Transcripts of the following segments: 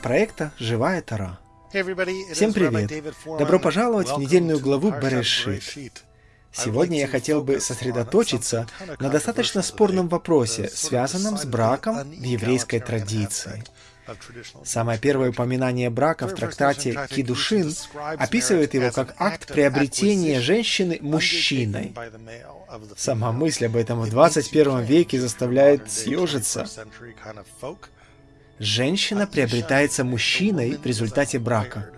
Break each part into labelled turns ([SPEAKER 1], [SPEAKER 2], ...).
[SPEAKER 1] проекта «Живая Тара». Всем привет! Добро пожаловать в недельную главу Берешит. Сегодня я хотел бы сосредоточиться на достаточно спорном вопросе, связанном с браком в еврейской традиции. Самое первое упоминание брака в трактате Кидушин описывает его как акт приобретения женщины мужчиной. Сама мысль об этом в 21 веке заставляет съежиться. Женщина приобретается мужчиной в результате брака.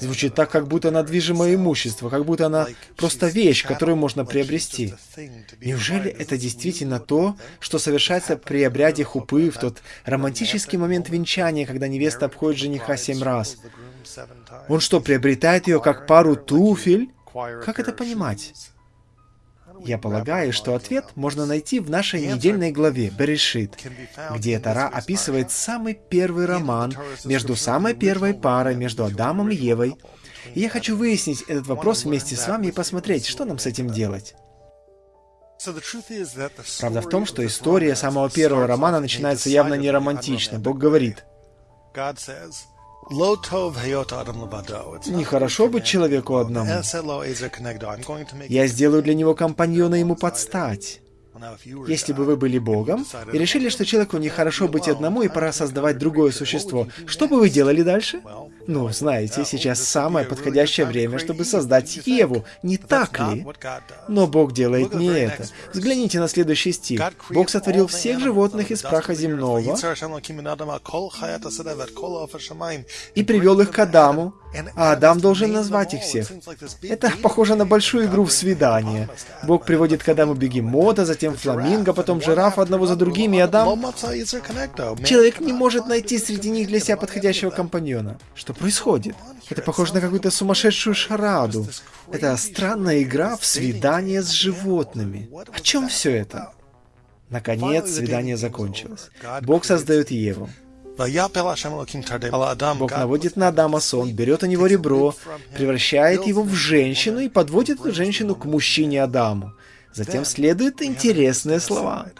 [SPEAKER 1] Звучит так, как будто она движимое имущество, как будто она просто вещь, которую можно приобрести. Неужели это действительно то, что совершается при обряде хупы в тот романтический момент венчания, когда невеста обходит жениха семь раз? Он что, приобретает ее как пару туфель? Как это понимать? Я полагаю, что ответ можно найти в нашей недельной главе Берешит, где Тара описывает самый первый роман между самой первой парой, между Адамом и Евой. И я хочу выяснить этот вопрос вместе с вами и посмотреть, что нам с этим делать. Правда в том, что история самого первого романа начинается явно не романтично. Бог говорит, Нехорошо быть человеку одному. Я сделаю для него компаньона ему подстать. Если бы вы были Богом и решили, что человеку нехорошо быть одному и пора создавать другое существо, что бы вы делали дальше? Ну, знаете, сейчас самое подходящее время, чтобы создать Еву, не так ли? Но Бог делает не это. Взгляните на следующий стих. Бог сотворил всех животных из праха земного и привел их к Адаму, а Адам должен назвать их всех. Это похоже на большую игру в свидание. Бог приводит к Адаму бегемота, затем фламинго, потом жираф одного за другими, и Адам... Человек не может найти среди них для себя подходящего компаньона. Что происходит? Это похоже на какую-то сумасшедшую шараду. Это странная игра в свидание с животными. О чем все это? Наконец, свидание закончилось. Бог создает Еву. Бог наводит на Адама сон, берет у него ребро, превращает его в женщину и подводит эту женщину к мужчине Адаму. Затем следуют интересные слова.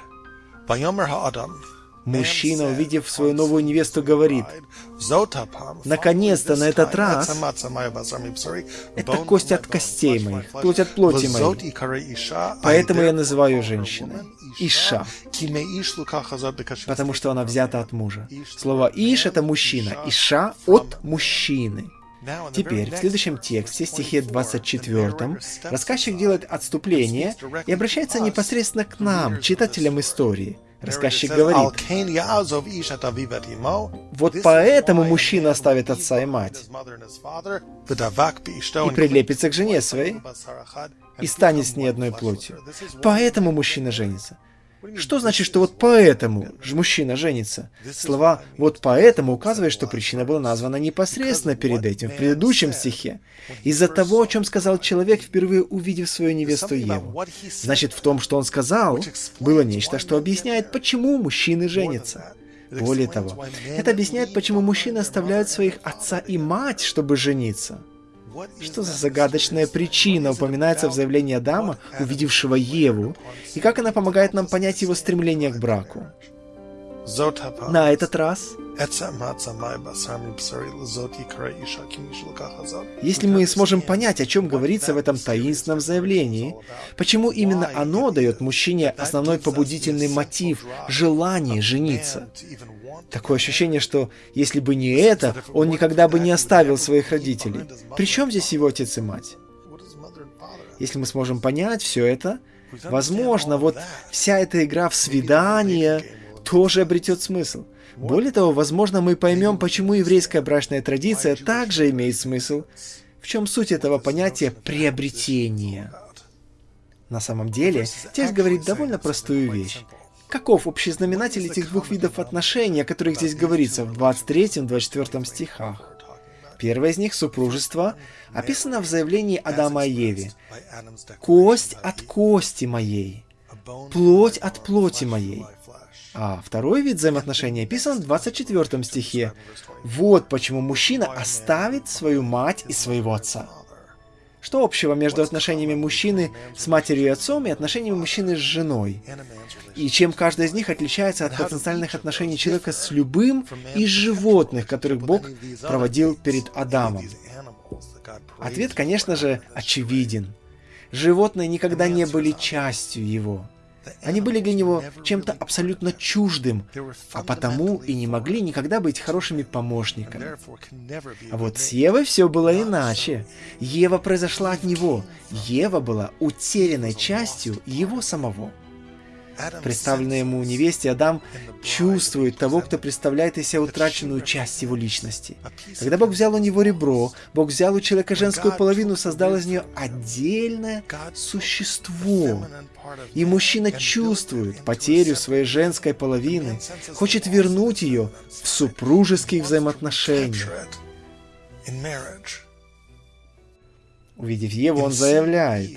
[SPEAKER 1] Мужчина, увидев свою новую невесту, говорит, «Наконец-то на этот раз это кость от костей моих, плоть от плоти моей. Поэтому я называю женщиной. Иша, потому что она взята от мужа. Слово «иш» — это мужчина, «иша» — от мужчины. Теперь, в следующем тексте, стихе 24, рассказчик делает отступление и обращается непосредственно к нам, читателям истории. Рассказчик говорит, «Вот поэтому мужчина оставит отца и мать и прилепится к жене своей и станет с ней одной плотью. Поэтому мужчина женится. Что значит, что вот поэтому же мужчина женится? Слова «вот поэтому» указывают, что причина была названа непосредственно перед этим, в предыдущем стихе. Из-за того, о чем сказал человек, впервые увидев свою невесту Еву. Значит, в том, что он сказал, было нечто, что объясняет, почему мужчины женятся. Более того, это объясняет, почему мужчины оставляют своих отца и мать, чтобы жениться. Что за загадочная причина упоминается в заявлении Адама, увидевшего Еву, и как она помогает нам понять его стремление к браку? На этот раз, если мы сможем понять, о чем говорится в этом таинственном заявлении, почему именно оно дает мужчине основной побудительный мотив – желание жениться, Такое ощущение, что если бы не это, он никогда бы не оставил своих родителей. Причем здесь его отец и мать? Если мы сможем понять все это, возможно, вот вся эта игра в свидание тоже обретет смысл. Более того, возможно, мы поймем, почему еврейская брачная традиция также имеет смысл. В чем суть этого понятия приобретения? На самом деле, текст говорит довольно простую вещь. Каков общий знаменатель этих двух видов отношений, о которых здесь говорится в 23-24 стихах? Первое из них, супружество, описано в заявлении Адама и Еве. «Кость от кости моей, плоть от плоти моей». А второй вид взаимоотношений описан в 24 стихе. Вот почему мужчина оставит свою мать и своего отца. Что общего между отношениями мужчины с матерью и отцом и отношениями мужчины с женой? И чем каждый из них отличается от потенциальных отношений человека с любым из животных, которых Бог проводил перед Адамом? Ответ, конечно же, очевиден. Животные никогда не были частью его. Они были для него чем-то абсолютно чуждым, а потому и не могли никогда быть хорошими помощниками. А вот с Евой все было иначе. Ева произошла от него. Ева была утерянной частью его самого. Представленный ему невесте Адам чувствует того, кто представляет из себя утраченную часть его личности. Когда Бог взял у него ребро, Бог взял у человека женскую половину, создал из нее отдельное существо. И мужчина чувствует потерю своей женской половины, хочет вернуть ее в супружеских взаимоотношениях. Увидев Еву, он заявляет,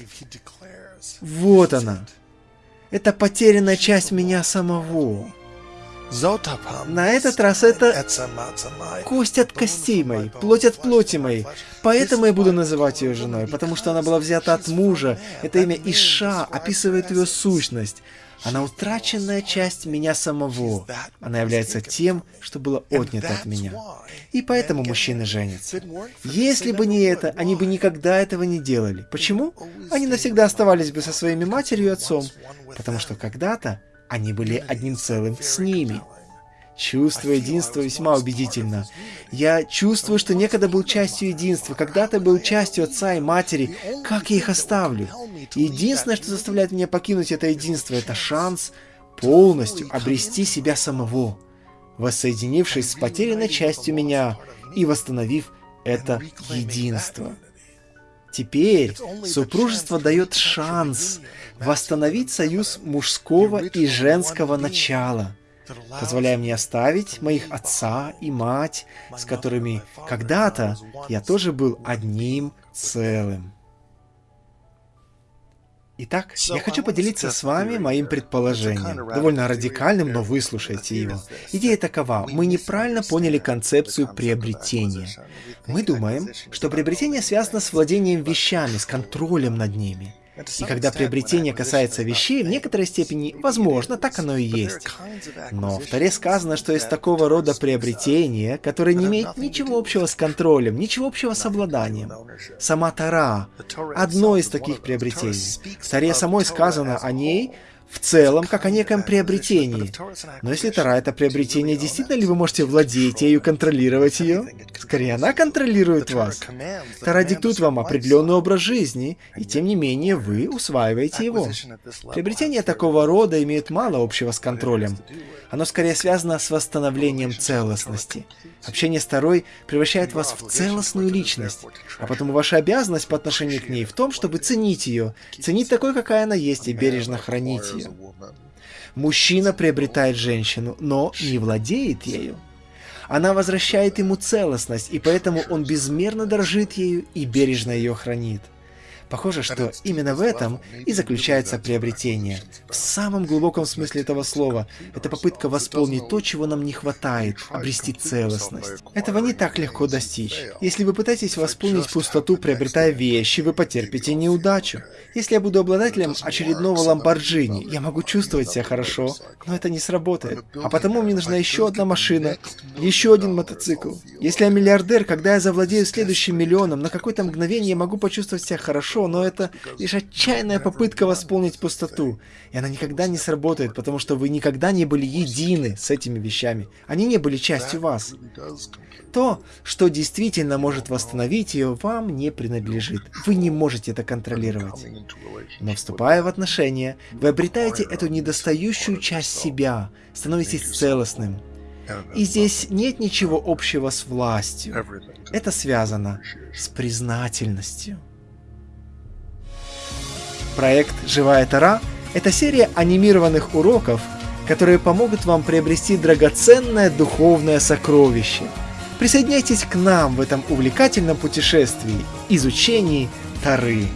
[SPEAKER 1] «Вот она, это потерянная часть меня самого. На этот раз это кость от костей моей, плоть от плоти моей. Поэтому я буду называть ее женой, потому что она была взята от мужа. Это имя Иша описывает ее сущность. Она утраченная часть меня самого. Она является тем, что было отнято от меня. И поэтому мужчины женятся. Если бы не это, они бы никогда этого не делали. Почему? Они навсегда оставались бы со своими матерью и отцом. Потому что когда-то они были одним целым с ними. Чувство единства весьма убедительно. Я чувствую, что некогда был частью единства, когда-то был частью отца и матери. Как я их оставлю? Единственное, что заставляет меня покинуть это единство, это шанс полностью обрести себя самого, воссоединившись с потерянной частью меня и восстановив это единство. Теперь супружество дает шанс восстановить союз мужского и женского начала, позволяя мне оставить моих отца и мать, с которыми когда-то я тоже был одним целым. Итак, я хочу поделиться с вами моим предположением, довольно радикальным, но выслушайте его. Идея такова, мы неправильно поняли концепцию приобретения. Мы думаем, что приобретение связано с владением вещами, с контролем над ними. И когда приобретение касается вещей, в некоторой степени, возможно, так оно и есть. Но в Таре сказано, что есть такого рода приобретение, которое не имеет ничего общего с контролем, ничего общего с обладанием. Сама Тара — одно из таких приобретений. В Таре самой сказано о ней, в целом, как о неком приобретении. Но если Тара — это приобретение, действительно ли вы можете владеть ею, контролировать ее? Скорее, она контролирует вас. Тара диктует вам определенный образ жизни, и тем не менее вы усваиваете его. Приобретение такого рода имеет мало общего с контролем. Оно скорее связано с восстановлением целостности. Общение с Тарой превращает вас в целостную личность, а потому ваша обязанность по отношению к ней в том, чтобы ценить ее, ценить такой, какая она есть, и бережно хранить ее. Мужчина приобретает женщину, но не владеет ею. Она возвращает ему целостность, и поэтому он безмерно дорожит ею и бережно ее хранит. Похоже, что именно в этом и заключается приобретение. В самом глубоком смысле этого слова, это попытка восполнить то, чего нам не хватает, обрести целостность. Этого не так легко достичь. Если вы пытаетесь восполнить пустоту, приобретая вещи, вы потерпите неудачу. Если я буду обладателем очередного Ламборджини, я могу чувствовать себя хорошо, но это не сработает. А потому мне нужна еще одна машина, еще один мотоцикл. Если я миллиардер, когда я завладею следующим миллионом, на какое-то мгновение я могу почувствовать себя хорошо, хорошо, но это лишь отчаянная попытка восполнить пустоту. И она никогда не сработает, потому что вы никогда не были едины с этими вещами. Они не были частью вас. То, что действительно может восстановить ее, вам не принадлежит. Вы не можете это контролировать. Но вступая в отношения, вы обретаете эту недостающую часть себя, становитесь целостным. И здесь нет ничего общего с властью. Это связано с признательностью. Проект «Живая Тара» — это серия анимированных уроков, которые помогут вам приобрести драгоценное духовное сокровище. Присоединяйтесь к нам в этом увлекательном путешествии, изучении Тары.